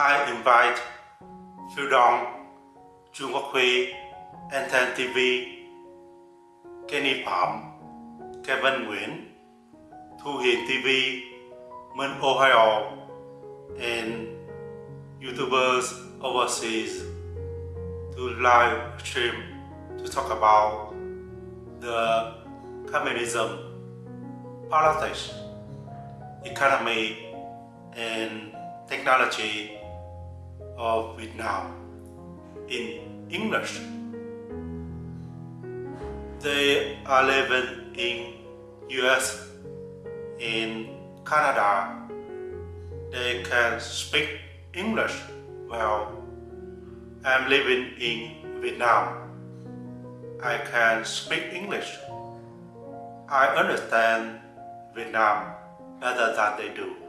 I invite Phil Trung Quốc Huy, Anten TV, Kenny Phạm, Kevin Nguyễn, Thu Hiền TV, Minh Ohio, and YouTubers overseas to live stream to talk about the communism, politics, economy, and technology of Vietnam in English. They are living in US, in Canada. They can speak English well. I'm living in Vietnam. I can speak English. I understand Vietnam better than they do.